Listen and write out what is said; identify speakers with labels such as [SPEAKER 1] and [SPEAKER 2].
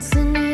[SPEAKER 1] take